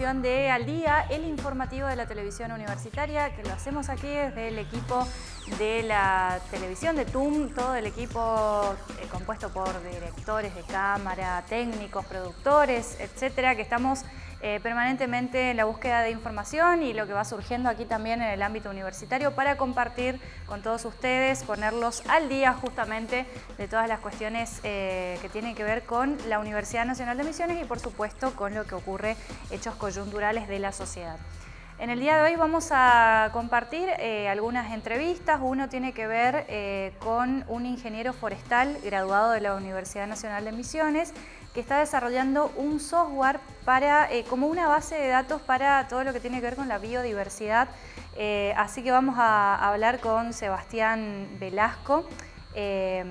de Al Día, el informativo de la televisión universitaria, que lo hacemos aquí desde el equipo de la televisión de TUM, todo el equipo eh, compuesto por directores de cámara, técnicos, productores, etcétera, que estamos eh, permanentemente en la búsqueda de información y lo que va surgiendo aquí también en el ámbito universitario para compartir con todos ustedes, ponerlos al día justamente de todas las cuestiones eh, que tienen que ver con la Universidad Nacional de Misiones y por supuesto con lo que ocurre, hechos coyunturales de la sociedad. En el día de hoy vamos a compartir eh, algunas entrevistas. Uno tiene que ver con un ingeniero forestal graduado de la Universidad Nacional de Misiones que está desarrollando un software para, eh, como una base de datos para todo lo que tiene que ver con la biodiversidad. así que vamos a hablar con Sebastián Velasco.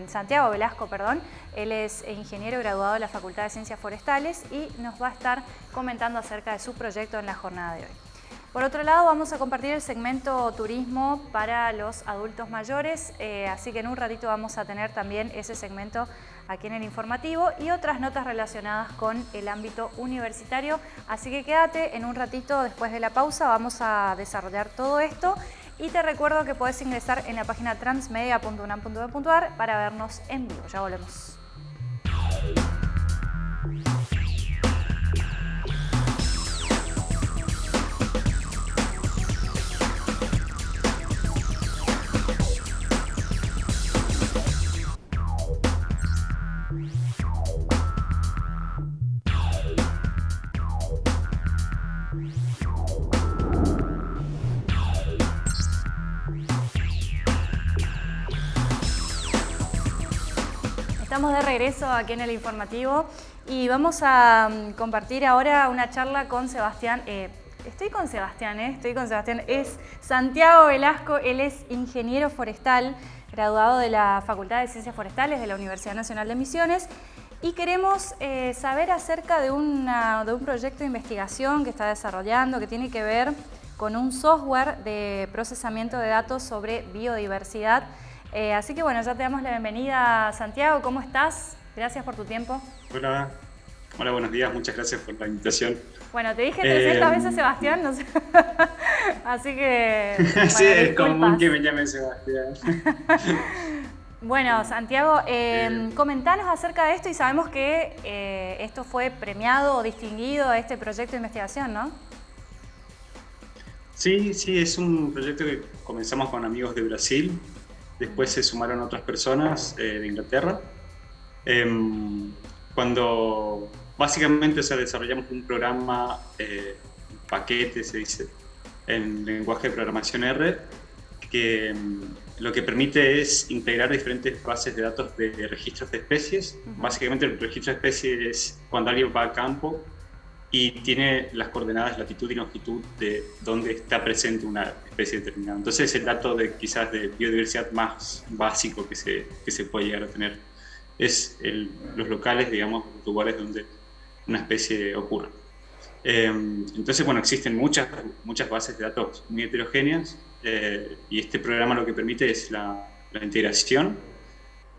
Santiago Velasco, perdón. Él es ingeniero graduado de la Facultad de Ciencias Forestales y nos va a estar comentando acerca de su proyecto en la jornada de hoy. Por otro lado, vamos a compartir el segmento turismo para los adultos mayores, eh, así que en un ratito vamos a tener también ese segmento aquí en el informativo y otras notas relacionadas con el ámbito universitario. Así que quédate en un ratito después de la pausa, vamos a desarrollar todo esto y te recuerdo que puedes ingresar en la página transmedia.unam.edu.ar para vernos en vivo. Ya volvemos. Estamos de regreso aquí en el informativo y vamos a mm, compartir ahora una charla con Sebastián. Eh, estoy con Sebastián, eh, estoy con Sebastián. Es Santiago Velasco, él es ingeniero forestal, graduado de la Facultad de Ciencias Forestales de la Universidad Nacional de Misiones y queremos eh, saber acerca de, de un proyecto de investigación que está desarrollando que tiene que ver con un software de procesamiento de datos sobre biodiversidad eh, así que bueno, ya te damos la bienvenida, Santiago. ¿Cómo estás? Gracias por tu tiempo. Hola, hola buenos días. Muchas gracias por la invitación. Bueno, te dije 300 eh, veces Sebastián, no sé. así que... sí, es común que me llamen Sebastián. Bueno, Santiago, eh, comentanos acerca de esto y sabemos que eh, esto fue premiado o distinguido a este proyecto de investigación, ¿no? Sí, sí, es un proyecto que comenzamos con amigos de Brasil después se sumaron otras personas eh, de Inglaterra. Em, cuando básicamente o desarrollamos un programa, eh, paquete se dice, en lenguaje de programación R, que em, lo que permite es integrar diferentes bases de datos de registros de especies. Básicamente el registro de especies es cuando alguien va a campo y tiene las coordenadas latitud y longitud de dónde está presente una especie determinada. Entonces es el dato de quizás de biodiversidad más básico que se, que se puede llegar a tener. Es los locales, digamos, lugares donde una especie ocurre. Em, entonces, bueno, existen muchas, muchas bases de datos muy heterogéneas eh, y este programa lo que permite es la, la integración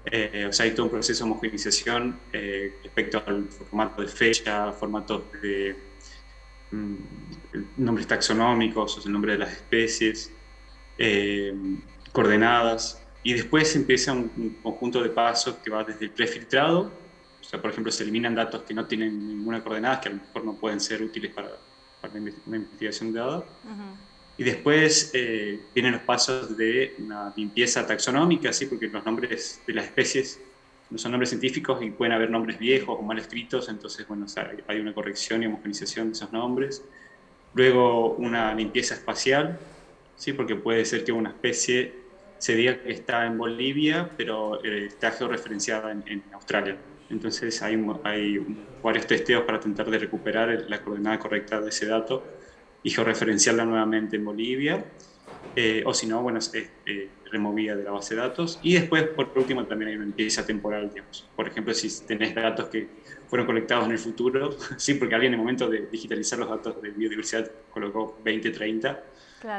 eh, o sea, hay todo un proceso de homogenización eh, respecto al formato de fecha, formatos de mm, nombres taxonómicos, o sea, el nombre de las especies, eh, coordenadas, y después empieza un, conjunto de pasos que va desde el prefiltrado, o sea, por ejemplo, se eliminan datos que no tienen ninguna coordenada, que a lo mejor no pueden ser útiles para, para una investigación de datos, y después eh, vienen los pasos de una limpieza taxonómica, ¿sí? porque los nombres de las especies no son nombres científicos y pueden haber nombres viejos o mal escritos, entonces bueno, hay una corrección y homogenización de esos nombres. Luego una limpieza espacial, ¿sí? porque puede ser que una especie se diga que está en Bolivia, pero eh, está georreferenciada en, en Australia. Entonces hay, hay varios testeos para tratar de recuperar la coordenada correcta de ese dato y georreferenciarla nuevamente en Bolivia, eh, o si no, bueno, es eh, removida de la base de datos. Y después, por último, también hay una limpieza temporal, digamos. Por ejemplo, si tenés datos que fueron colectados en el futuro, sí, porque alguien en el momento de digitalizar los datos de biodiversidad colocó 20, 30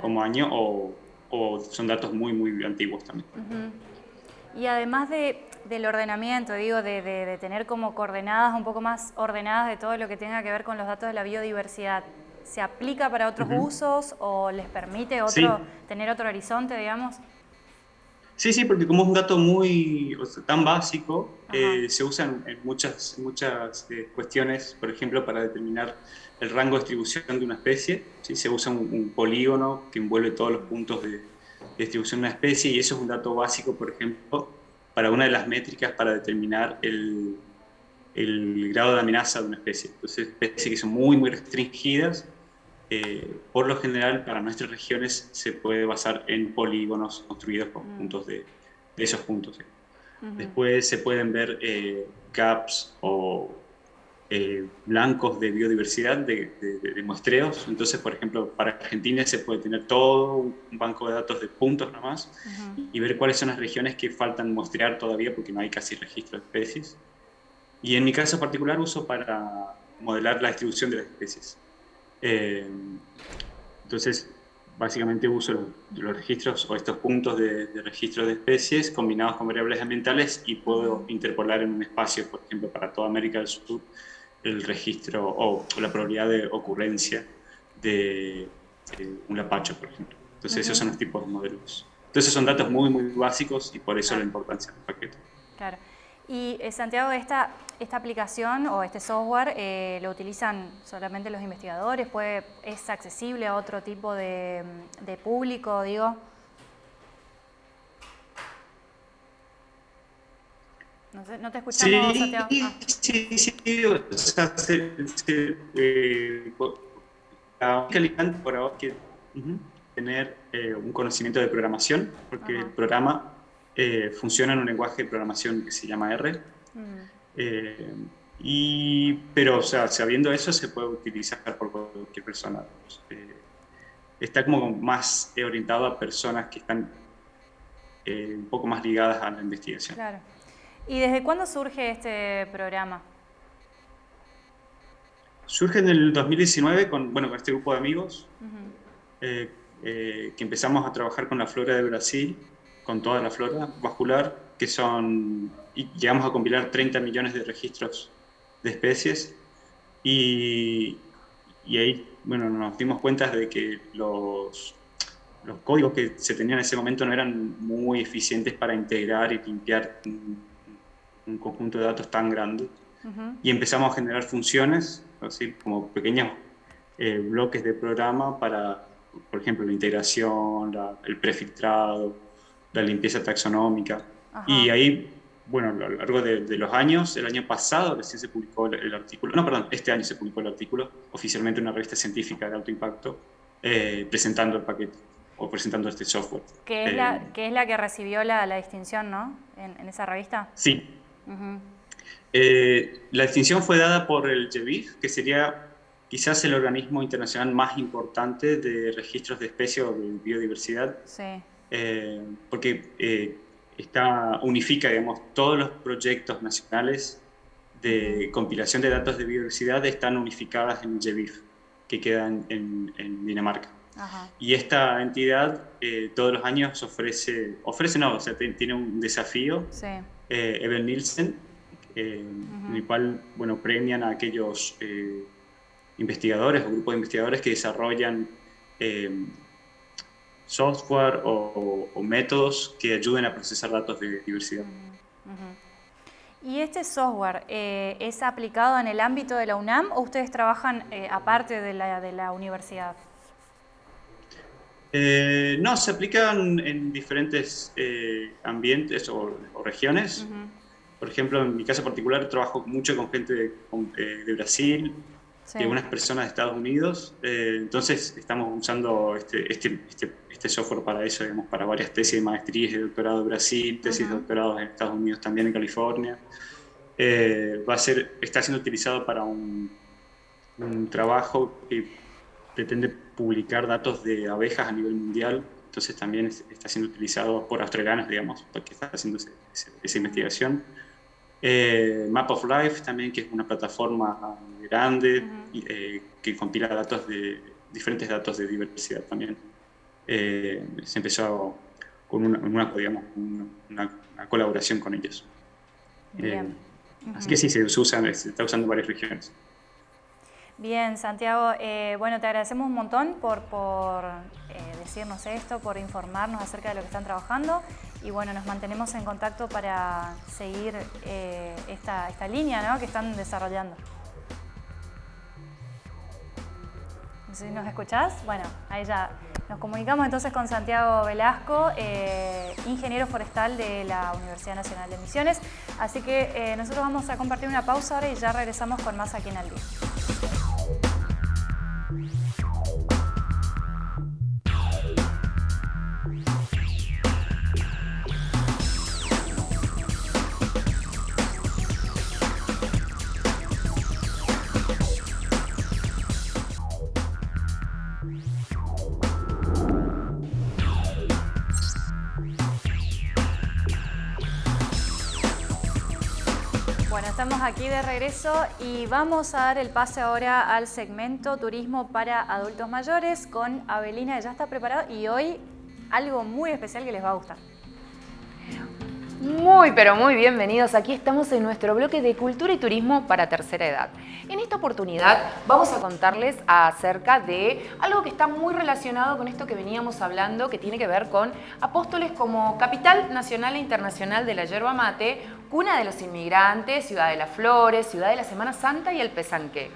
como año, o, o, son datos muy, muy antiguos también. Y además de, del ordenamiento, digo, de, tener como coordenadas un poco más ordenadas de todo lo que tenga que ver con los datos de la biodiversidad, ¿se aplica para otros usos o les permite otro, tener otro horizonte, digamos? Sí, sí, porque como es un dato muy tan básico, eh, se usa en, muchas, muchas eh, cuestiones, por ejemplo, para determinar el rango de distribución de una especie. ¿sí? Se usa un, polígono que envuelve todos los puntos de, distribución de una especie y eso es un dato básico, por ejemplo, para una de las métricas para determinar el, el grado de amenaza de una especie. Entonces, especies que son muy, muy restringidas eh, por lo general para nuestras regiones se puede basar en polígonos construidos con mm. puntos de, esos puntos. Después se pueden ver eh, gaps o eh, blancos de biodiversidad de, muestreos. Entonces, por ejemplo, para Argentina se puede tener todo un banco de datos de puntos nomás y ver cuáles son las regiones que faltan muestrear todavía porque no hay casi registro de especies. Y en mi caso particular uso para modelar la distribución de las especies. Eh, entonces, básicamente uso los, registros o estos puntos de, registro de especies combinados con variables ambientales y puedo interpolar en un espacio, por ejemplo, para toda América del Sur, el registro o, la probabilidad de ocurrencia de, un lapacho, por ejemplo. Entonces, esos son los tipos de modelos. Entonces, son datos muy, muy básicos y por eso la importancia del paquete. Claro. Y eh, Santiago, esta, esta aplicación o este software eh, lo utilizan solamente los investigadores, ¿Puede, ¿es accesible a otro tipo de, público, digo? No, sé, no te escuchamos, Santiago. Ah. Sí, sí, o sea, se, se, eh, por ahora que tener eh, un conocimiento de programación, porque el programa eh, funciona en un lenguaje de programación que se llama R. Mm. Eh, y, pero, o sea, sabiendo eso, se puede utilizar por cualquier persona. Eh, está como más orientado a personas que están un poco más ligadas a la investigación. Claro. ¿Y desde cuándo surge este programa? Surge en el 2019 con, bueno, con este grupo de amigos que empezamos a trabajar con la flora de Brasil con toda la flora vascular, que son, y llegamos a compilar 30 millones de registros de especies, y, y ahí, bueno, nos dimos cuenta de que los, los códigos que se tenían en ese momento no eran muy eficientes para integrar y limpiar un, conjunto de datos tan grande. Y empezamos a generar funciones, así como pequeños eh, bloques de programa para, por ejemplo, la integración, el prefiltrado, la limpieza taxonómica. Y ahí, bueno, a lo largo de, los años, el año pasado recién se publicó el, artículo, no, perdón, este año se publicó el artículo, oficialmente en una revista científica de alto impacto, eh, presentando el paquete o presentando este software. Que es, la, eh, que, es la que recibió la, la distinción, ¿no? En, esa revista. Sí. Eh, la distinción fue dada por el GEBIF, que sería quizás el organismo internacional más importante de registros de especies o de biodiversidad. Sí. Eh, porque eh, está, unifica digamos, todos los proyectos nacionales de compilación de datos de biodiversidad están unificadas en GEBIF, que queda en, Dinamarca. Y esta entidad eh, todos los años ofrece, ofrece no, o sea, tiene un desafío, sí. Eben Nielsen, en el cual bueno, premian a aquellos investigadores o grupos de investigadores que desarrollan software o, métodos que ayuden a procesar datos de diversidad. ¿Y este software eh, es aplicado en el ámbito de la UNAM o ustedes trabajan eh, aparte de la, de la universidad? Eh, no, se aplican en diferentes ambientes o, regiones. Por ejemplo, en mi caso particular trabajo mucho con gente de, de Brasil, y algunas personas de Estados Unidos. entonces estamos usando este, este, este este software para eso, digamos, para varias tesis de maestría y de doctorado en Brasil, tesis de doctorado en Estados Unidos, también en California. Eh, va a ser, está siendo utilizado para un, un trabajo que pretende publicar datos de abejas a nivel mundial, entonces también está siendo utilizado por australianos, digamos, porque está haciendo esa investigación. Eh, Map of Life también, que es una plataforma grande eh, que compila datos de diferentes datos de diversidad también. Eh, se empezó con una, digamos, una, colaboración con ellos. Bien. Así que sí, se, usa, se está usando en varias regiones. Bien, Santiago, eh, bueno, te agradecemos un montón por, eh, decirnos esto, por informarnos acerca de lo que están trabajando y bueno, nos mantenemos en contacto para seguir eh, esta, esta, línea que están desarrollando. No sé si nos escuchás. Bueno, ahí ya nos comunicamos entonces con Santiago Velasco, ingeniero forestal de la Universidad Nacional de Misiones. Así que nosotros vamos a compartir una pausa ahora y ya regresamos con más aquí en Al Día. Estamos aquí de regreso y vamos a dar el pase ahora al segmento Turismo para Adultos Mayores con Abelina, que ya está preparado y hoy algo muy especial que les va a gustar. Muy, pero muy bienvenidos. Aquí estamos en nuestro bloque de Cultura y Turismo para Tercera Edad. En esta oportunidad vamos a contarles acerca de algo que está muy relacionado con esto que veníamos hablando, que tiene que ver con Apóstoles como capital nacional e internacional de la yerba mate, cuna de los inmigrantes, ciudad de las flores, ciudad de la Semana Santa y el Pesanque.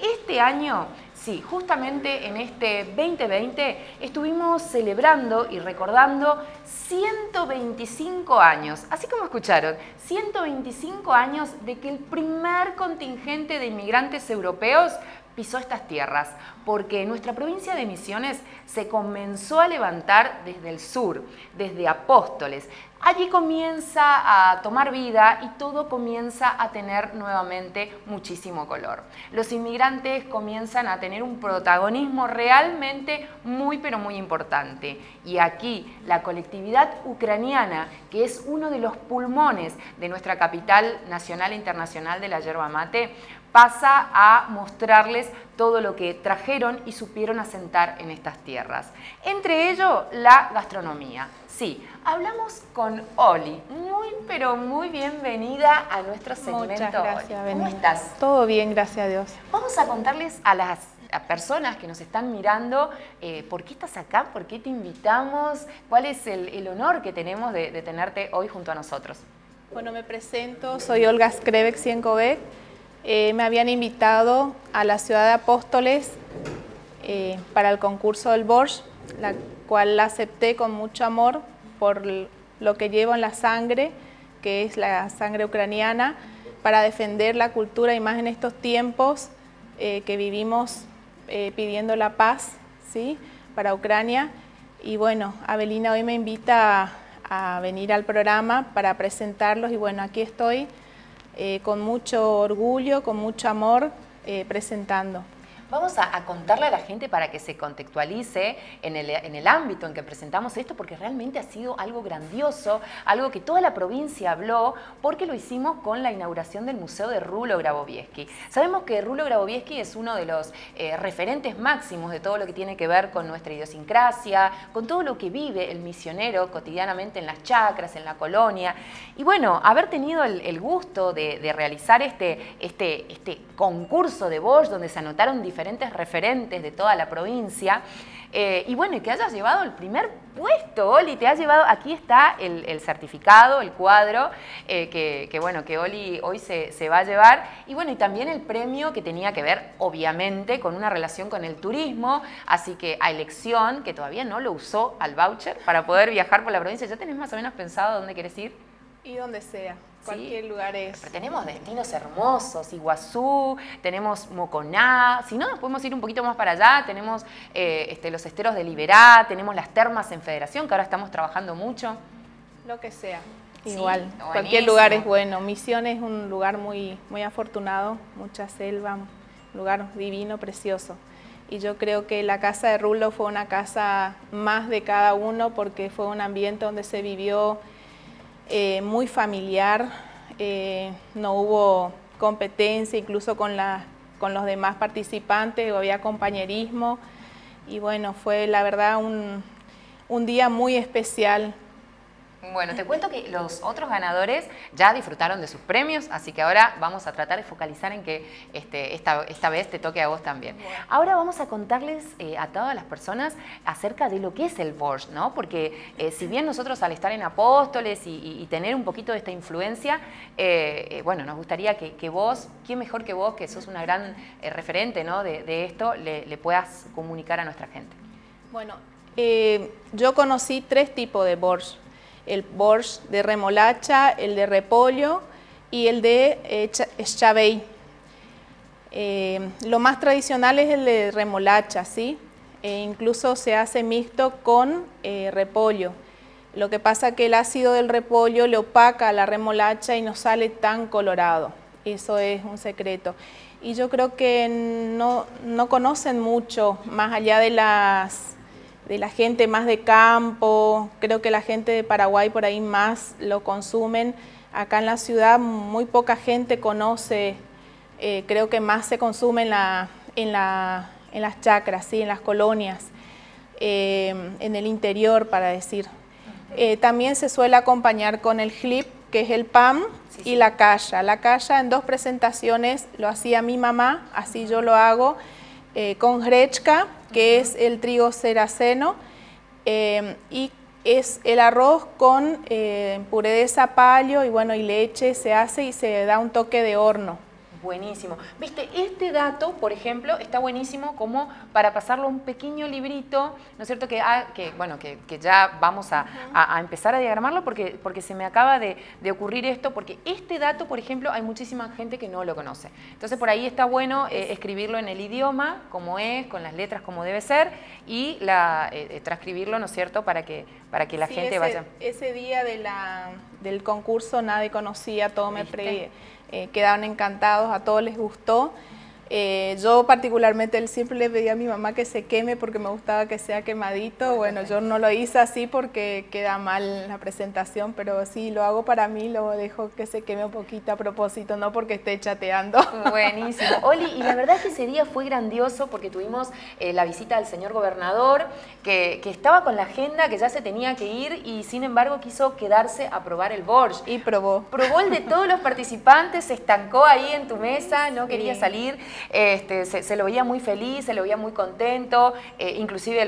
Este año Sí, justamente en este 2020 estuvimos celebrando y recordando 125 años, así como escucharon, 125 años de que el primer contingente de inmigrantes europeos pisó estas tierras, porque nuestra provincia de Misiones se comenzó a levantar desde el sur, desde Apóstoles, allí comienza a tomar vida y todo comienza a tener nuevamente muchísimo color. Los inmigrantes comienzan a tener un protagonismo realmente muy pero muy importante. Y aquí la colectividad ucraniana, que es uno de los pulmones de nuestra capital nacional e internacional de la yerba mate, pasa a mostrarles todo lo que trajeron y supieron asentar en estas tierras. Entre ello, la gastronomía. Sí, hablamos con Oli. Muy, pero muy bienvenida a nuestro segmento. Muchas gracias, ¿Cómo estás? Todo bien, gracias a Dios. Vamos a contarles a las personas que nos están mirando eh, por qué estás acá, por qué te invitamos, cuál es el, honor que tenemos de, tenerte hoy junto a nosotros. Bueno, me presento, soy Olga Skrebek Ciencovec. Eh, me habían invitado a la ciudad de Apóstoles eh, para el concurso del Borscht, la cual la acepté con mucho amor por lo que llevo en la sangre, que es la sangre ucraniana, para defender la cultura y más en estos tiempos eh, que vivimos eh, pidiendo la paz ¿sí? para Ucrania. Y bueno, Abelina hoy me invita a, venir al programa para presentarlos y bueno, aquí estoy eh, con mucho orgullo, con mucho amor, presentando. Vamos a, contarle a la gente para que se contextualice en el, ámbito en que presentamos esto, porque realmente ha sido algo grandioso, algo que toda la provincia habló, porque lo hicimos con la inauguración del Museo de Rulo Grabovieski. Sabemos que Rulo Grabovieski es uno de los eh, referentes máximos de todo lo que tiene que ver con nuestra idiosincrasia, con todo lo que vive el misionero cotidianamente en las chacras, en la colonia. Y bueno, haber tenido el, gusto de, realizar este, este, este concurso de Bosch, donde se anotaron diferentes diferentes referentes de toda la provincia. Eh, y bueno, y que hayas llevado el primer puesto, Oli, te has llevado, aquí está el, certificado, el cuadro, eh, que, bueno, que Oli hoy se, se, va a llevar, y bueno, y también el premio que tenía que ver, obviamente, con una relación con el turismo, así que a elección, que todavía no lo usó al voucher para poder viajar por la provincia, ¿ya tenés más o menos pensado dónde quieres ir? Y donde sea. Cualquier lugar es. Pero tenemos destinos hermosos, Iguazú, tenemos Moconá, si no nos podemos ir un poquito más para allá, tenemos eh, este, los esteros de Liberá, tenemos las termas en Federación, que ahora estamos trabajando mucho. Lo que sea. Igual, cualquier lugar es bueno. Misión es un lugar muy, muy afortunado, mucha selva, un lugar divino, precioso. Y yo creo que la casa de Rulo fue una casa más de cada uno porque fue un ambiente donde se vivió eh, muy familiar, eh, no hubo competencia incluso con, con los demás participantes, había compañerismo y bueno, fue la verdad un, día muy especial Bueno, te cuento que los otros ganadores ya disfrutaron de sus premios, así que ahora vamos a tratar de focalizar en que este, esta, esta, vez te toque a vos también. Ahora vamos a contarles eh, a todas las personas acerca de lo que es el Borscht, ¿no? Porque eh, si bien nosotros al estar en Apóstoles y, tener un poquito de esta influencia, eh, bueno, nos gustaría que, vos, ¿quién mejor que vos, que sos una gran referente ¿no? de, esto, le, le, puedas comunicar a nuestra gente? Bueno, yo conocí tres tipos de Borscht el borscht de remolacha, el de repollo y el de eh, eh, lo más tradicional es el de remolacha, ¿sí? E incluso se hace mixto con eh, repollo. Lo que pasa que el ácido del repollo le opaca a la remolacha y no sale tan colorado. Eso es un secreto. Y yo creo que no, no conocen mucho, más allá de las de la gente más de campo, creo que la gente de Paraguay por ahí más lo consumen. Acá en la ciudad muy poca gente conoce, eh, creo que más se consume en, la, en, la, en las chacras, ¿sí? en las colonias, eh, en el interior para decir. Eh, también se suele acompañar con el flip, que es el pan, y la calla. La calla en dos presentaciones lo hacía mi mamá, así yo lo hago, con grechka, que es el trigo seraceno, eh, y es el arroz con eh, puré de zapallo y, bueno, y leche se hace y se da un toque de horno. Buenísimo. Viste, este dato, por ejemplo, está buenísimo como para pasarlo a un pequeño librito, ¿no es cierto? Que, ah, que bueno, que, ya vamos a, empezar a diagramarlo porque, porque se me acaba de, ocurrir esto, porque este dato, por ejemplo, hay muchísima gente que no lo conoce. Entonces, por ahí está bueno eh, escribirlo en el idioma, como es, con las letras como debe ser, y la, eh, eh, transcribirlo, ¿no es cierto?, para que, para que la gente vaya... Ese día de la, del concurso nadie conocía, todo me pre eh, quedaron encantados, a todos les gustó. Eh, yo particularmente siempre le pedí a mi mamá que se queme porque me gustaba que sea quemadito. Bueno, yo no lo hice así porque queda mal la presentación, pero sí, lo hago para mí, lo dejo que se queme un poquito a propósito, no porque esté chateando. Buenísimo. Oli, y la verdad es que ese día fue grandioso porque tuvimos eh, la visita del señor gobernador, que, estaba con la agenda, que ya se tenía que ir y sin embargo quiso quedarse a probar el Borsch. Y probó. Probó el de todos los participantes, se estancó ahí en tu mesa, no quería salir. Este, se, lo veía muy feliz, se lo veía muy contento, eh, inclusive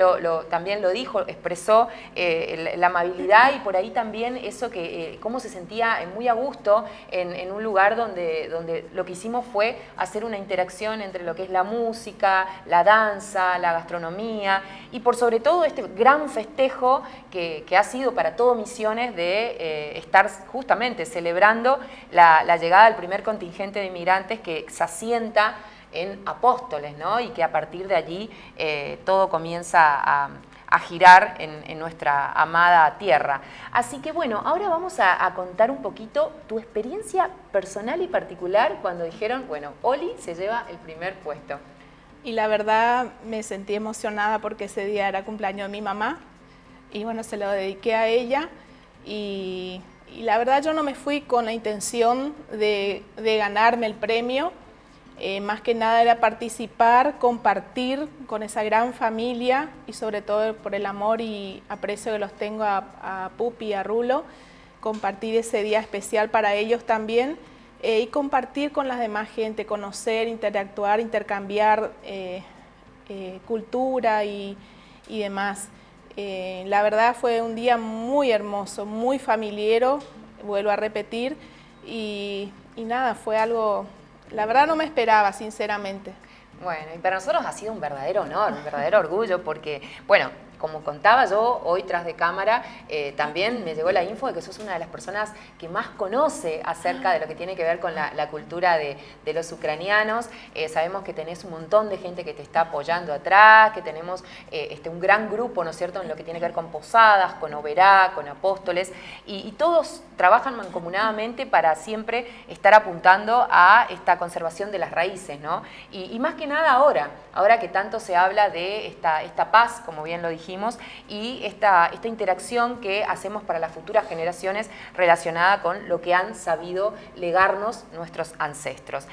también lo dijo, expresó eh, la, amabilidad y por ahí también eso que, eh, cómo se sentía muy a gusto en, un lugar donde, donde lo que hicimos fue hacer una interacción entre lo que es la música, la danza, la gastronomía y por sobre todo este gran festejo que, ha sido para todo Misiones de estar justamente celebrando la, la llegada del primer contingente de inmigrantes que se asienta en Apóstoles, ¿no? Y que a partir de allí eh, todo comienza a, girar en, nuestra amada tierra. Así que bueno, ahora vamos a, contar un poquito tu experiencia personal y particular cuando dijeron, bueno, Oli se lleva el primer puesto. Y la verdad me sentí emocionada porque ese día era cumpleaños de mi mamá y bueno, se lo dediqué a ella y, la verdad yo no me fui con la intención de, de ganarme el premio, eh, más que nada era participar, compartir con esa gran familia y sobre todo por el amor y aprecio que los tengo a, Pupi y a Rulo, compartir ese día especial para ellos también eh, y compartir con las demás gente, conocer, interactuar, intercambiar eh, cultura y, demás. la verdad fue un día muy hermoso, muy familiero, vuelvo a repetir, y nada, fue algo la verdad no me esperaba, sinceramente. Bueno, y para nosotros ha sido un verdadero honor, un verdadero orgullo, porque, bueno, como contaba yo hoy tras de cámara, eh, también me llegó la info de que sos una de las personas que más conoce acerca de lo que tiene que ver con la, cultura de, los ucranianos. Eh, sabemos que tenés un montón de gente que te está apoyando atrás, que tenemos eh, este, un gran grupo, ¿no es cierto?, en lo que tiene que ver con posadas, con Oberá, con apóstoles, y, todos trabajan mancomunadamente para siempre estar apuntando a esta conservación de las raíces, ¿no? Y, más que nada ahora, ahora que tanto se habla de esta, esta paz, como bien lo y esta, esta interacción que hacemos para las futuras generaciones relacionada con lo que han sabido legarnos nuestros ancestros.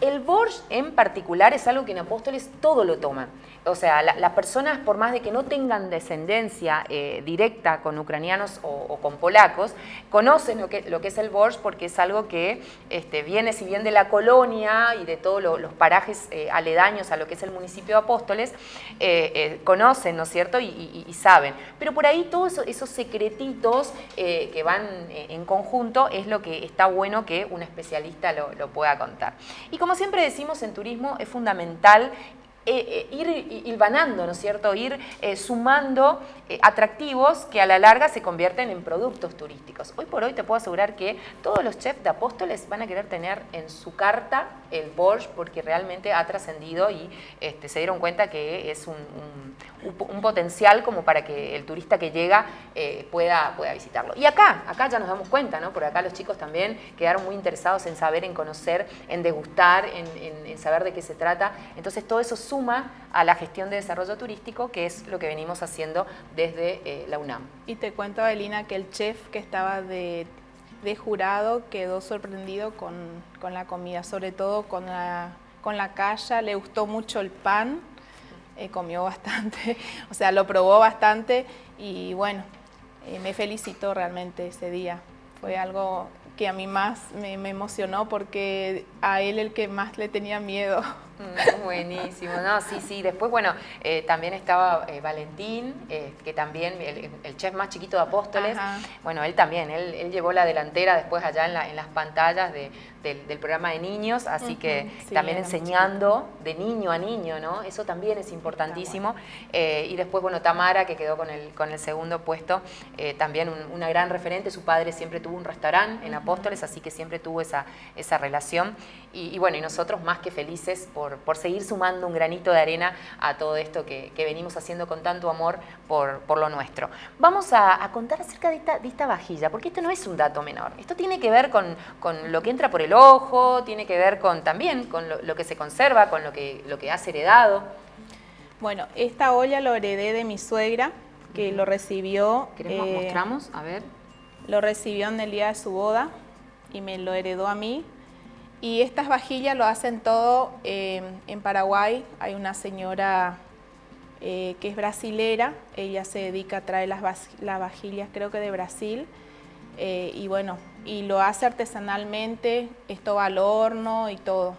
El Borsch en particular es algo que en Apóstoles todo lo toman. O sea, las personas, por más de que no tengan descendencia eh, directa con ucranianos o, con polacos, conocen lo que, lo que es el borscht porque es algo que este, viene, si bien de la colonia y de todos los parajes eh, aledaños a lo que es el municipio de Apóstoles, eh, conocen, ¿no es cierto? Y, saben. Pero por ahí todos esos, secretitos que van en conjunto es lo que está bueno que un especialista lo, lo pueda contar. Y como siempre decimos en turismo, es fundamental eh, eh, ir hilvanando, ¿no es cierto? Ir eh, sumando atractivos que a la larga se convierten en productos turísticos. Hoy por hoy te puedo asegurar que todos los chefs de Apóstoles van a querer tener en su carta el Borscht porque realmente ha trascendido y este, se dieron cuenta que es un, potencial como para que el turista que llega pueda, pueda visitarlo. Y acá, acá ya nos damos cuenta, ¿no? Porque acá los chicos también quedaron muy interesados en saber, en conocer, en degustar, en, saber de qué se trata. Entonces todo eso suma a la gestión de desarrollo turístico, que es lo que venimos haciendo desde eh, la UNAM. Y te cuento, Adelina, que el chef que estaba de, jurado quedó sorprendido con, la comida, sobre todo con la, con la calla, le gustó mucho el pan, eh, comió bastante, o sea, lo probó bastante y bueno, eh, me felicitó realmente ese día. Fue algo que a mí más me, me emocionó porque a él el que más le tenía miedo. Mm, buenísimo, no, sí, sí. Después, bueno, eh, también estaba eh, Valentín, eh, que también, el, chef más chiquito de Apóstoles, bueno, él también, él, llevó la delantera después allá en, las pantallas del, programa de niños, así que también enseñando de niño a niño, ¿no? Eso también es importantísimo. y después, bueno, Tamara, que quedó con el, con el segundo puesto, también una gran referente, su padre siempre tuvo un restaurante en Apóstoles, así que siempre tuvo esa, esa relación. Y, bueno, y nosotros más que felices por, seguir sumando un granito de arena a todo esto que, venimos haciendo con tanto amor por, lo nuestro. Vamos a, contar acerca de esta, vajilla, porque esto no es un dato menor. Esto tiene que ver con, lo que entra por el ojo, tiene que ver con también con lo, que se conserva, con lo que, lo que has heredado. Bueno, esta olla lo heredé de mi suegra, que lo recibió... ¿Queremos eh, mostramos? A ver. Lo recibió en el día de su boda y me lo heredó a mí y estas vajillas lo hacen todo eh, en Paraguay. Hay una señora eh, que es brasilera, ella se dedica a traer las, vajillas creo que de Brasil. Eh, y bueno, y lo hace artesanalmente, esto va al horno y todo.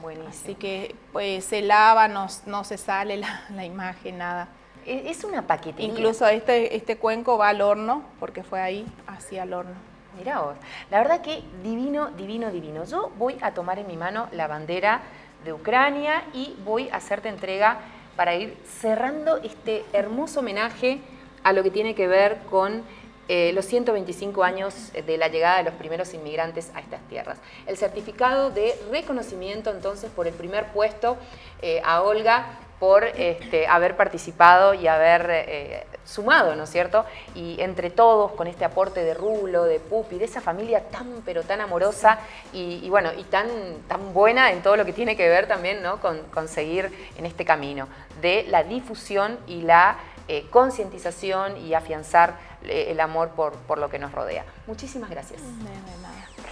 Buenísimo. Así que pues, se lava, no, no se sale la, imagen, nada. Es una paquetería. Incluso este, este cuenco va al horno, porque fue ahí, hacia el horno. Mirá vos, la verdad que divino, divino, divino. Yo voy a tomar en mi mano la bandera de Ucrania y voy a hacerte entrega para ir cerrando este hermoso homenaje a lo que tiene que ver con eh, los 125 años de la llegada de los primeros inmigrantes a estas tierras. El certificado de reconocimiento entonces por el primer puesto eh, a Olga por este, haber participado y haber eh, sumado, ¿no es cierto? Y entre todos, con este aporte de Rulo, de Pupi, de esa familia tan pero tan amorosa y, bueno, y tan, tan buena en todo lo que tiene que ver también ¿no? con, conseguir en este camino de la difusión y la eh, concientización y afianzar eh, el amor por, por, lo que nos rodea. Muchísimas gracias.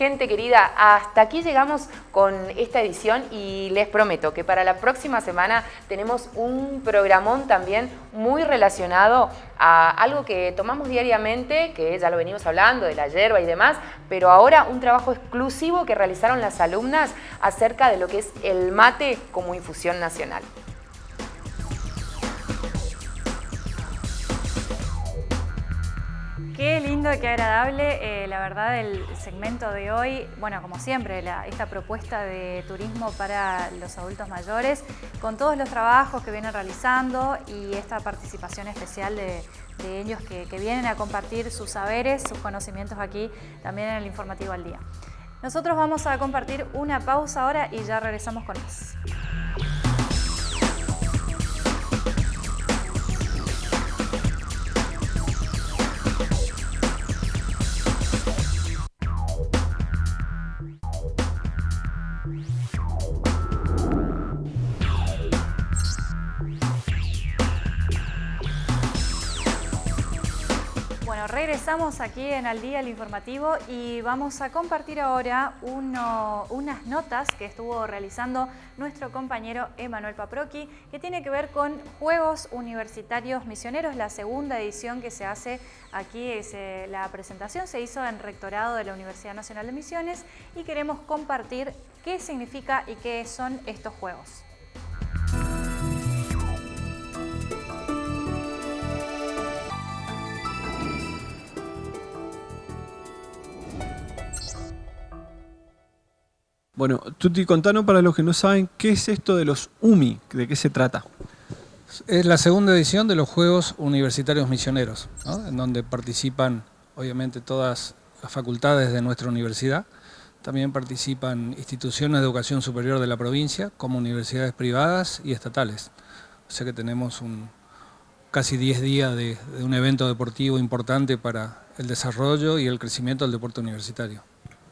Gente querida, hasta aquí llegamos con esta edición y les prometo que para la próxima semana tenemos un programón también muy relacionado a algo que tomamos diariamente, que ya lo venimos hablando, de la hierba y demás, pero ahora un trabajo exclusivo que realizaron las alumnas acerca de lo que es el mate como infusión nacional. Qué lindo, qué agradable, eh, la verdad, el segmento de hoy, bueno, como siempre, esta propuesta de turismo para los adultos mayores, con todos los trabajos que vienen realizando y esta participación especial de, ellos que, que vienen a compartir sus saberes, sus conocimientos aquí, también en el Informativo al Día. Nosotros vamos a compartir una pausa ahora y ya regresamos con más. Regresamos aquí en Al Día, el informativo, y vamos a compartir ahora unas notas que estuvo realizando nuestro compañero Emanuel Paproqui, que tiene que ver con Juegos Universitarios Misioneros, la segunda edición que se hace aquí. Es, la presentación se hizo en Rectorado de la Universidad Nacional de Misiones y queremos compartir qué significa y qué son estos Juegos. Bueno, Tuti, contanos para los que no saben, ¿qué es esto de los UMI? ¿De qué se trata? Es la segunda edición de los Juegos Universitarios Misioneros, en donde participan obviamente todas las facultades de nuestra universidad. También participan instituciones de educación superior de la provincia, como universidades privadas y estatales. O sea que tenemos un, casi 10 días de, un evento deportivo importante para el desarrollo y el crecimiento del deporte universitario.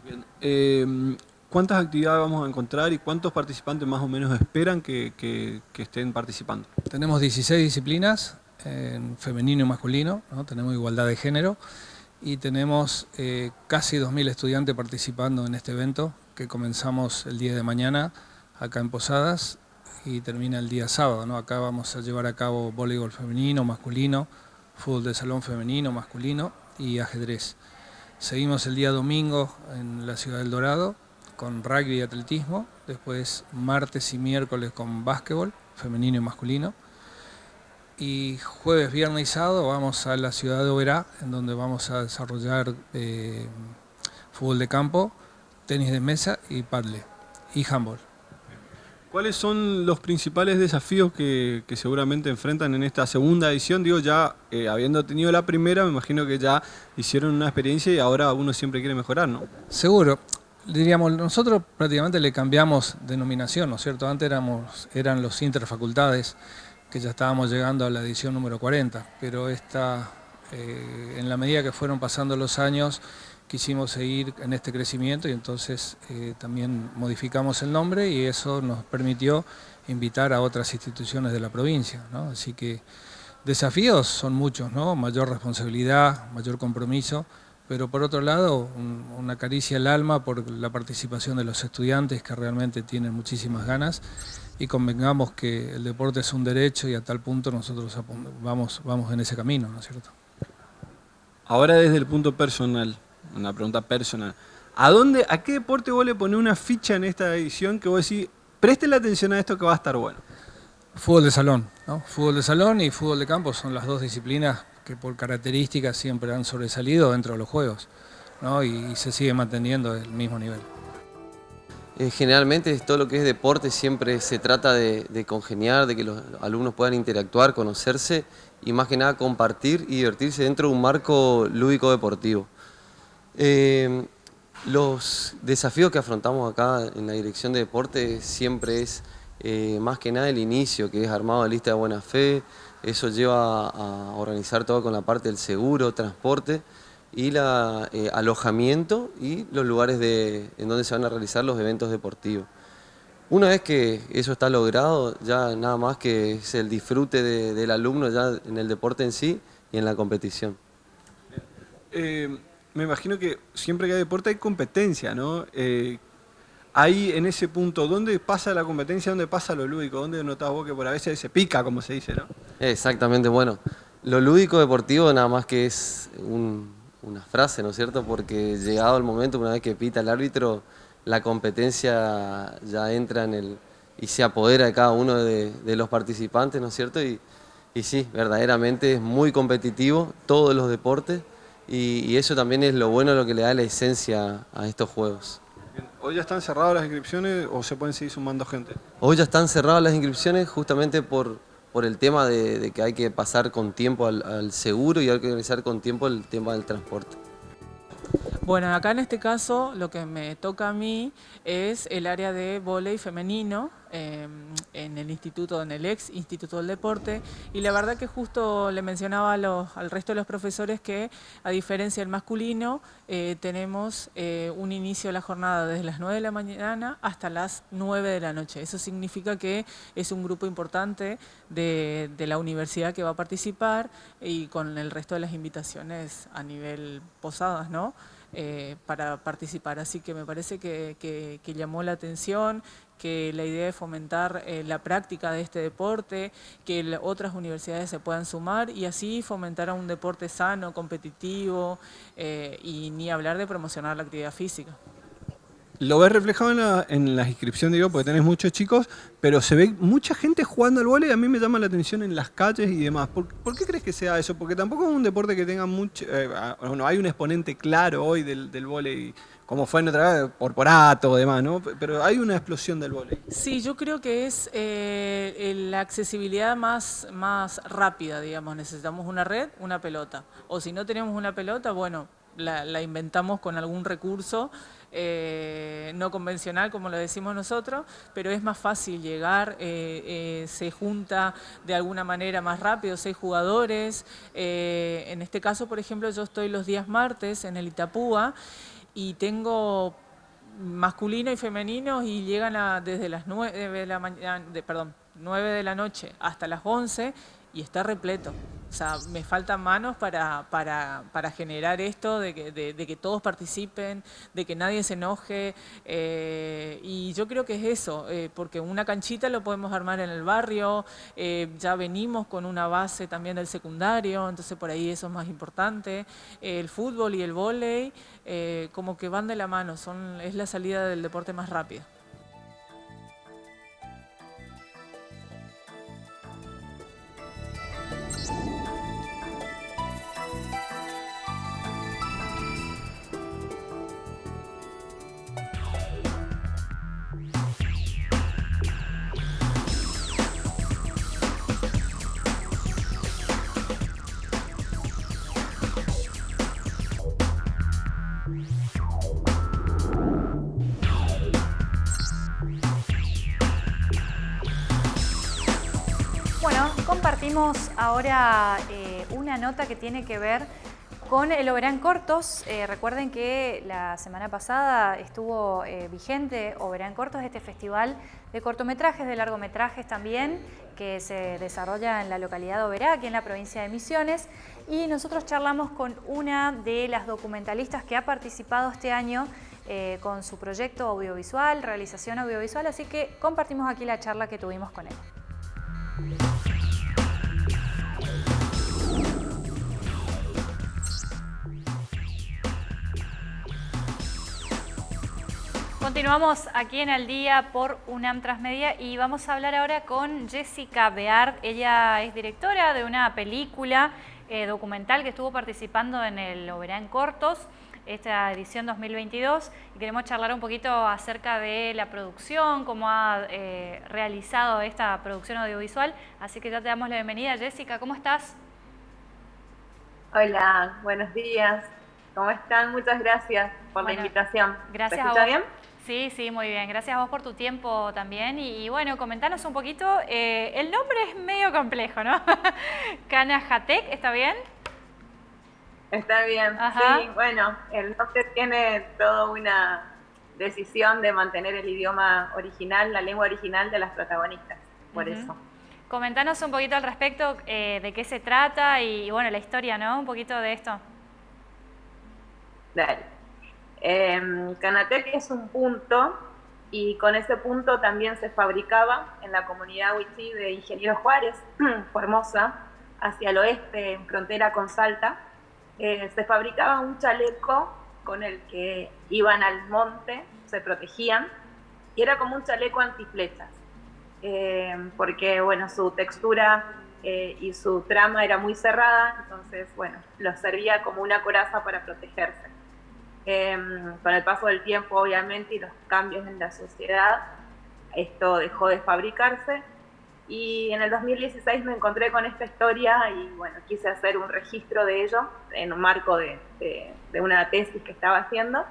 Bien. Eh, ¿Cuántas actividades vamos a encontrar y cuántos participantes más o menos esperan que, estén participando? Tenemos 16 disciplinas, en femenino y masculino, tenemos igualdad de género y tenemos eh, casi 2.000 estudiantes participando en este evento que comenzamos el día de mañana acá en Posadas y termina el día sábado. Acá vamos a llevar a cabo voleibol femenino, masculino, fútbol de salón femenino, masculino y ajedrez. Seguimos el día domingo en la ciudad del Dorado con rugby y atletismo, después martes y miércoles con básquetbol, femenino y masculino, y jueves, viernes y sábado vamos a la ciudad de Oberá, en donde vamos a desarrollar eh, fútbol de campo, tenis de mesa y paddle, y handball. ¿Cuáles son los principales desafíos que, seguramente enfrentan en esta segunda edición? Digo, ya eh, habiendo tenido la primera, me imagino que ya hicieron una experiencia y ahora uno siempre quiere mejorar, ¿no? Seguro diríamos, nosotros prácticamente le cambiamos denominación, ¿no es cierto? Antes éramos, eran los interfacultades, que ya estábamos llegando a la edición número 40, pero esta, eh, en la medida que fueron pasando los años, quisimos seguir en este crecimiento y entonces eh, también modificamos el nombre y eso nos permitió invitar a otras instituciones de la provincia, ¿no? Así que desafíos son muchos, ¿no? Mayor responsabilidad, mayor compromiso, pero por otro lado una caricia al alma por la participación de los estudiantes que realmente tienen muchísimas ganas y convengamos que el deporte es un derecho y a tal punto nosotros vamos, vamos en ese camino, ¿no es cierto? Ahora desde el punto personal, una pregunta personal, ¿a dónde, a qué deporte vos le ponés una ficha en esta edición que vos decís, la atención a esto que va a estar bueno? Fútbol de salón, ¿no? Fútbol de salón y fútbol de campo son las dos disciplinas que por características siempre han sobresalido dentro de los juegos y, se sigue manteniendo el mismo nivel. Eh, generalmente todo lo que es deporte siempre se trata de, congeniar, de que los alumnos puedan interactuar, conocerse y más que nada compartir y divertirse dentro de un marco lúdico deportivo. Eh, los desafíos que afrontamos acá en la dirección de deporte siempre es eh, más que nada el inicio, que es armado de lista de buena fe, eso lleva a organizar todo con la parte del seguro, transporte y el eh, alojamiento y los lugares de, en donde se van a realizar los eventos deportivos. Una vez que eso está logrado, ya nada más que es el disfrute del alumno ya en el deporte en sí y en la competición. Eh, me imagino que siempre que hay deporte hay competencia, ¿no? Ahí en ese punto, ¿dónde pasa la competencia? ¿Dónde pasa lo lúdico? ¿Dónde notas vos que por a veces se pica, como se dice, no? Exactamente, bueno, lo lúdico deportivo nada más que es una frase, ¿no es cierto? Porque llegado el momento, una vez que pita el árbitro, la competencia ya entra en el y se apodera de cada uno de, los participantes, ¿no es cierto? Y, sí, verdaderamente es muy competitivo todos los deportes y eso también es lo bueno, lo que le da la esencia a estos juegos. ¿Hoy ya están cerradas las inscripciones o se pueden seguir sumando gente? Hoy ya están cerradas las inscripciones justamente por, por el tema de, que hay que pasar con tiempo al, seguro y hay que organizar con tiempo el tema del transporte. Bueno, acá en este caso lo que me toca a mí es el área de volei femenino em, en el instituto, en el ex Instituto del Deporte, y la verdad que justo le mencionaba al resto de los profesores que, a diferencia del masculino, eh, tenemos eh, un inicio de la jornada desde las 9 de la mañana hasta las 9 de la noche. Eso significa que es un grupo importante de, de la universidad que va a participar y con el resto de las invitaciones a nivel posadas, ¿no? Eh, para participar. Así que me parece que, llamó la atención, que la idea de fomentar eh, la práctica de este deporte, que otras universidades se puedan sumar y así fomentar a un deporte sano, competitivo eh, y ni hablar de promocionar la actividad física. Lo ves reflejado en la, en inscripción, digo, porque tenés muchos chicos, pero se ve mucha gente jugando al vóley y a mí me llama la atención en las calles y demás. ¿Por, qué crees que sea eso? Porque tampoco es un deporte que tenga mucho... Eh, bueno, hay un exponente claro hoy del, del vóley, como fue en otra vez, Porporato o demás, ¿no? Pero hay una explosión del vóley. Sí, yo creo que es eh, la accesibilidad más rápida, digamos. Necesitamos una red, una pelota. O si no tenemos una pelota, bueno, la, inventamos con algún recurso eh, no convencional, como lo decimos nosotros, pero es más fácil llegar, eh, eh, se junta de alguna manera más rápido, seis jugadores. en este caso, por ejemplo, yo estoy los días martes en el Itapúa y tengo masculino y femenino y llegan a, desde las 9 de la mañana, perdón, 9 de la noche hasta las 11 y está repleto. O sea, me faltan manos para, para, para generar esto, de que, de, que, todos participen, de que nadie se enoje. Eh, y yo creo que es eso, eh, porque una canchita lo podemos armar en el barrio, eh, ya venimos con una base también del secundario, entonces por ahí eso es más importante. el fútbol y el vóley como que van de la mano, son, es la salida del deporte más rápida. Compartimos ahora eh, una nota que tiene que ver con el Oberán Cortos. Eh, recuerden que la semana pasada estuvo eh, vigente Oberán Cortos, este festival de cortometrajes, de largometrajes también, que se desarrolla en la localidad de Oberá, aquí en la provincia de Misiones. Y nosotros charlamos con una de las documentalistas que ha participado este año con su proyecto audiovisual, realización audiovisual, así que compartimos aquí la charla que tuvimos con él. Continuamos aquí en el día por UNAM Transmedia y vamos a hablar ahora con Jessica Beard. Ella es directora de una película eh, documental que estuvo participando en el Oberán Cortos, esta edición 2022. Y queremos charlar un poquito acerca de la producción, cómo ha eh, realizado esta producción audiovisual. Así que ya te damos la bienvenida. Jessica, ¿cómo estás? Hola, buenos días. ¿Cómo están? Muchas gracias por la invitación. Gracias ¿Me a bien? Sí, sí, muy bien. Gracias a vos por tu tiempo también. Y, bueno, comentanos un poquito. Eh, el nombre es medio complejo, ¿no? Canahatec, ¿está bien? Está bien, sí. Bueno, el nombre tiene toda una decisión de mantener el idioma original, la lengua original de las protagonistas, por eso. Comentanos un poquito al respecto eh, de qué se trata y, bueno, la historia, ¿no? Un poquito de esto. Dale. Eh, Canatec es un punto y con ese punto también se fabricaba en la comunidad Huichí de Ingeniero Juárez, Formosa, hacia el oeste, en frontera con Salta, eh, se fabricaba un chaleco con el que iban al monte, se protegían, y era como un chaleco antiflechas, eh, porque bueno, su textura eh, y su trama era muy cerrada, entonces bueno, lo servía como una coraza para protegerse. Em, con el paso del tiempo, obviamente, y los cambios en la sociedad, esto dejó de fabricarse. Y en el 2016 me encontré con esta historia y bueno, quise hacer un registro de ello en un marco de, de, una tesis que estaba haciendo.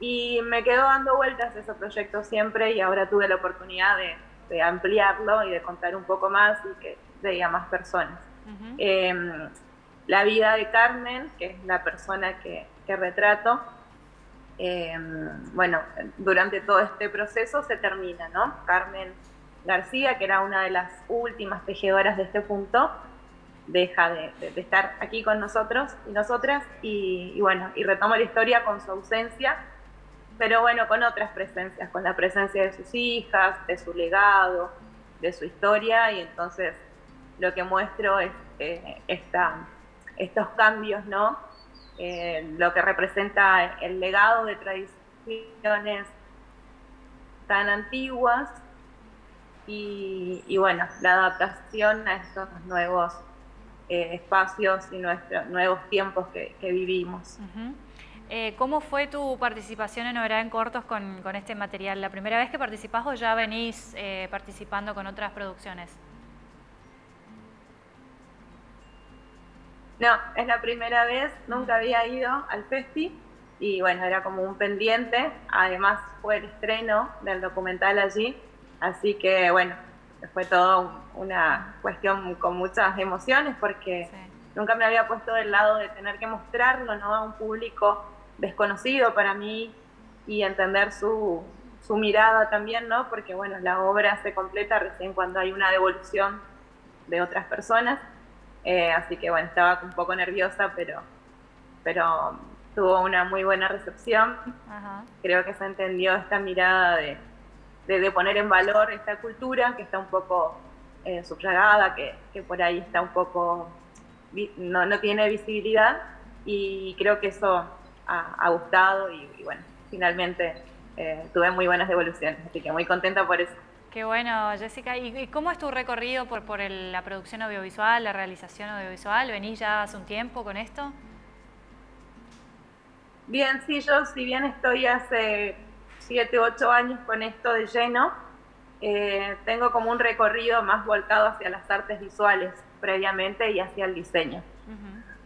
Y me quedó dando vueltas ese proyecto siempre y ahora tuve la oportunidad de, de ampliarlo y de contar un poco más y que llegue más personas. Em, la vida de Carmen, que es la persona que, retrato, em, bueno, durante todo este proceso se termina, ¿no? Carmen García, que era una de las últimas tejedoras de este punto, deja de, estar aquí con nosotros y nosotras y, bueno, y retoma la historia con su ausencia, pero bueno, con otras presencias, con la presencia de sus hijas, de su legado, de su historia y entonces lo que muestro es eh, estos cambios, ¿no? Eh, lo que representa el legado de tradiciones tan antiguas y, bueno, la adaptación a estos nuevos eh, espacios y nuestros nuevos tiempos que, vivimos. ¿Cómo fue tu participación en Novedad en Cortos con, con, este material? ¿La primera vez que participás o ya venís participando con otras producciones? No, es la primera vez, nunca había ido al festi y bueno, era como un pendiente, además fue el estreno del documental allí, así que bueno, fue todo una cuestión con muchas emociones porque nunca me había puesto del lado de tener que mostrarlo ¿no? a un público desconocido para mí y entender su, su mirada también, ¿no? porque bueno, la obra se completa recién cuando hay una devolución de otras personas. Eh, así que bueno, estaba un poco nerviosa, pero, pero tuvo una muy buena recepción. Creo que se entendió esta mirada de, de, poner en valor esta cultura que está un poco eh, subrayada, que, que, por ahí está un poco, no, no tiene visibilidad y creo que eso ha, gustado y, bueno, finalmente eh, tuve muy buenas devoluciones, así que muy contenta por eso. Qué bueno, Jessica. ¿Y cómo es tu recorrido por, por la producción audiovisual, la realización audiovisual? ¿Venís ya hace un tiempo con esto? Bien, sí, yo si bien estoy hace 7, 8 años con esto de lleno, eh, tengo como un recorrido más volcado hacia las artes visuales previamente y hacia el diseño.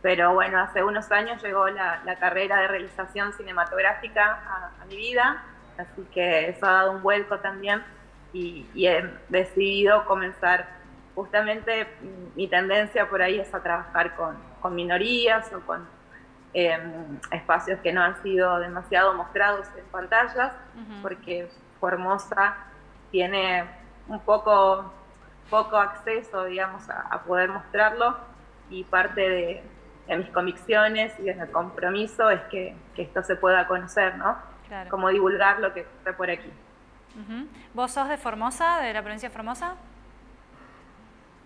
Pero bueno, hace unos años llegó la, carrera de realización cinematográfica a, a mi vida, así que eso ha dado un vuelco también y, he decidido comenzar, justamente mi tendencia por ahí es a trabajar con, con minorías o con em, espacios que no han sido demasiado mostrados en pantallas, porque Formosa tiene un poco, poco acceso, digamos, a, poder mostrarlo y parte de, mis convicciones y de mi compromiso es que, que, esto se pueda conocer, ¿no? Como divulgar lo que está por aquí. ¿Vos sos de Formosa, de la provincia de Formosa?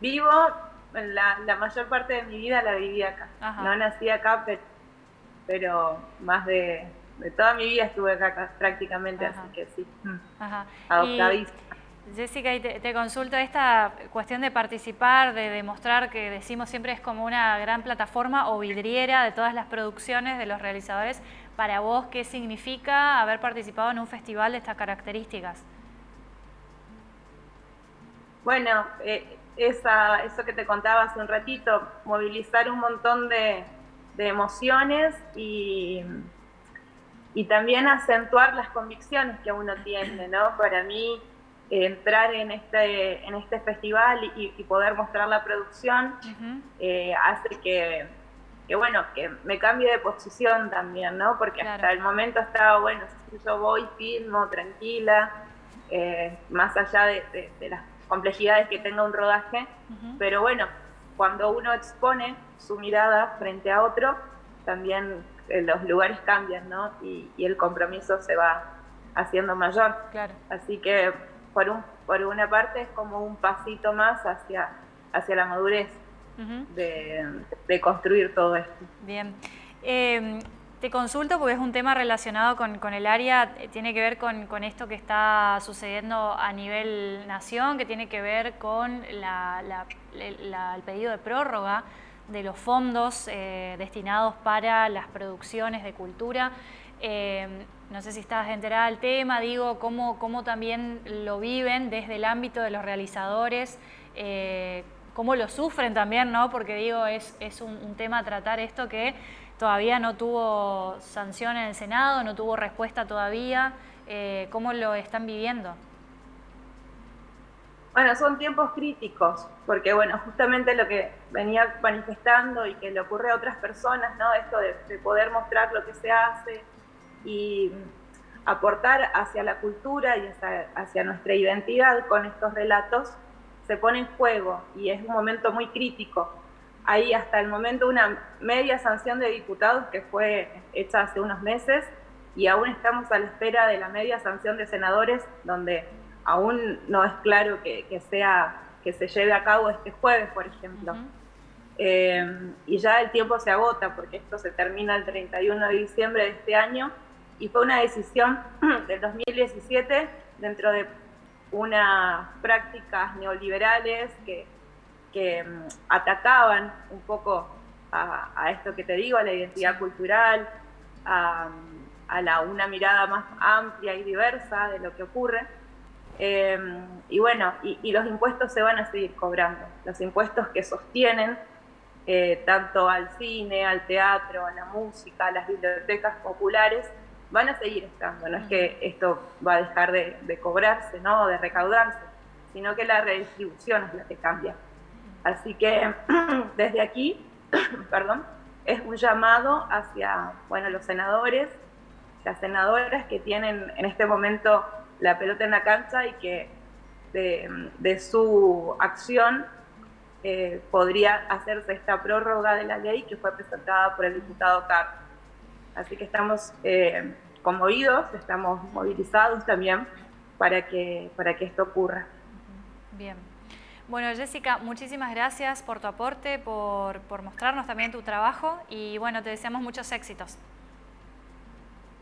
Vivo, la, la mayor parte de mi vida la viví acá. No nací acá, pero, más de, toda mi vida estuve acá prácticamente, así que sí. Mm. Ajá. Jessica, y te, consulto esta cuestión de participar, de demostrar que decimos siempre es como una gran plataforma o vidriera de todas las producciones de los realizadores. Para vos, ¿qué significa haber participado en un festival de estas características? Bueno, eh, esa, eso que te contaba hace un ratito, movilizar un montón de, emociones y, y también acentuar las convicciones que uno tiene, ¿no? Para mí, entrar en este, en este festival y, poder mostrar la producción eh, hace que, que, bueno, que me cambie de posición también, ¿no? Porque hasta el momento estaba, bueno, yo voy, filmo, tranquila, eh, más allá de, las complejidades que tenga un rodaje, pero bueno, cuando uno expone su mirada frente a otro, también eh, los lugares cambian, ¿no? Y, y, el compromiso se va haciendo mayor. Claro. Así que por, un, por una parte es como un pasito más hacia, hacia la madurez de, construir todo esto. Bien. Em, te consulto porque es un tema relacionado con, el área, eh, tiene que ver con, esto que está sucediendo a nivel nación, que tiene que ver con el pedido de prórroga de los fondos eh, destinados para las producciones de cultura. Em, no sé si estás enterada del tema, digo, cómo, cómo también lo viven desde el ámbito de los realizadores, eh, cómo lo sufren también, ¿no? Porque digo, es, es un, tema a tratar esto que todavía no tuvo sanción en el Senado, no tuvo respuesta todavía. Eh, ¿Cómo lo están viviendo? Bueno, son tiempos críticos, porque bueno, justamente lo que venía manifestando y que le ocurre a otras personas, ¿no? Esto de, poder mostrar lo que se hace y aportar hacia la cultura y hacia, nuestra identidad con estos relatos, se pone en juego y es un momento muy crítico. Hay hasta el momento una media sanción de diputados que fue hecha hace unos meses y aún estamos a la espera de la media sanción de senadores donde aún no es claro que, sea, que se lleve a cabo este jueves, por ejemplo. Eh, y ya el tiempo se agota porque esto se termina el 31 de diciembre de este año y fue una decisión del 2017 dentro de unas prácticas neoliberales que, mm, atacaban un poco a, esto que te digo, a la identidad cultural, a, la, una mirada más amplia y diversa de lo que ocurre. Em, y bueno, y, los impuestos se van a seguir cobrando, los impuestos que sostienen eh, tanto al cine, al teatro, a la música, a las bibliotecas populares, van a seguir estando. No es que esto va a dejar de, cobrarse, ¿no? de recaudarse, sino que la redistribución es la que cambia. Así que desde aquí, perdón, es un llamado hacia bueno, los senadores, las senadoras que tienen en este momento la pelota en la cancha y que de, su acción eh, podría hacerse esta prórroga de la ley que fue presentada por el diputado Carlos. Así que estamos eh, conmovidos, estamos movilizados también para que, para que esto ocurra. Bien. Bueno, Jessica, muchísimas gracias por tu aporte, por, por mostrarnos también tu trabajo y bueno, te deseamos muchos éxitos.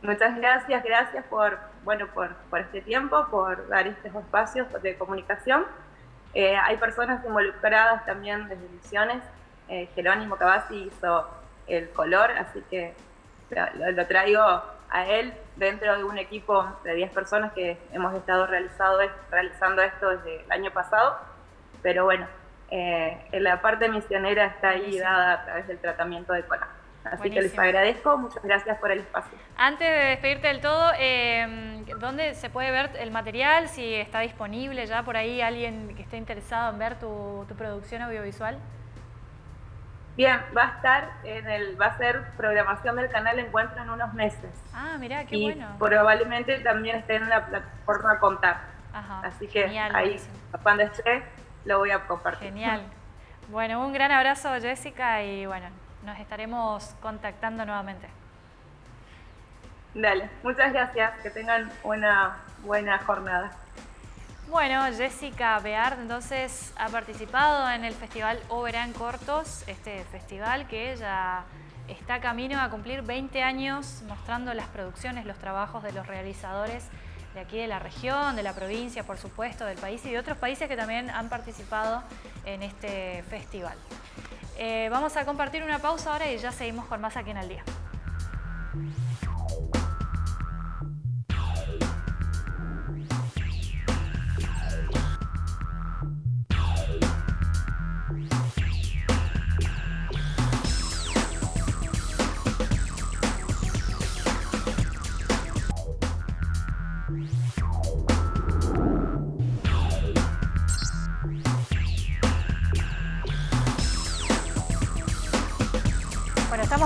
Muchas gracias, gracias por, bueno, por, por este tiempo, por dar estos espacios de comunicación. Eh, hay personas involucradas también desde Misiones. Eh, Jerónimo Cavazzi hizo el color, así que lo, traigo a él dentro de un equipo de 10 personas que hemos estado realizado, realizando esto desde el año pasado. Pero bueno, eh, la parte misionera está ahí dada a través del tratamiento de color. Así que les agradezco, muchas gracias por el espacio. Antes de despedirte del todo, eh, ¿dónde se puede ver el material? Si está disponible ya por ahí alguien que esté interesado en ver tu, producción audiovisual. Bien, va a estar en el, va a ser programación del canal Encuentro en unos meses. Ah, mira, qué y bueno. probablemente también esté en la plataforma Contar. Ajá, Así que ahí, cuando esté, lo voy a compartir. Genial. Bueno, un gran abrazo Jessica y bueno, nos estaremos contactando nuevamente. Dale, muchas gracias, que tengan una buena jornada. Bueno, Jessica Beard entonces ha participado en el Festival Oberán Cortos, este festival que ya está camino a cumplir 20 años mostrando las producciones, los trabajos de los realizadores de aquí de la región, de la provincia, por supuesto, del país y de otros países que también han participado en este festival. Eh, vamos a compartir una pausa ahora y ya seguimos con más aquí en el día.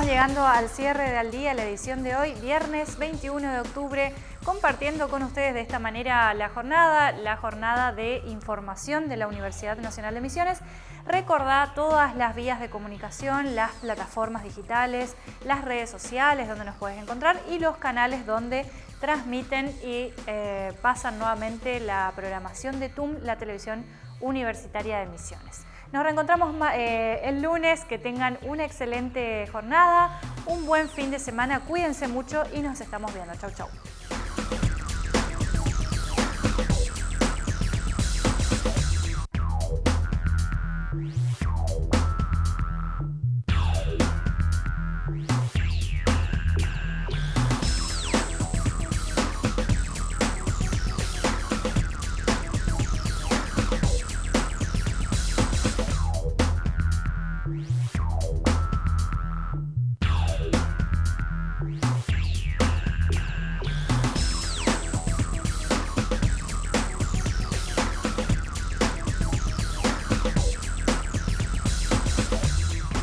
Llegando al cierre del día, la edición de hoy, viernes 21 de octubre, compartiendo con ustedes de esta manera la jornada, la jornada de información de la Universidad Nacional de Misiones. Recordá todas las vías de comunicación, las plataformas digitales, las redes sociales donde nos puedes encontrar y los canales donde transmiten y eh, pasan nuevamente la programación de TUM, la televisión universitaria de Misiones. Nos reencontramos eh, el lunes, que tengan una excelente jornada, un buen fin de semana, cuídense mucho y nos estamos viendo. Chau, chau.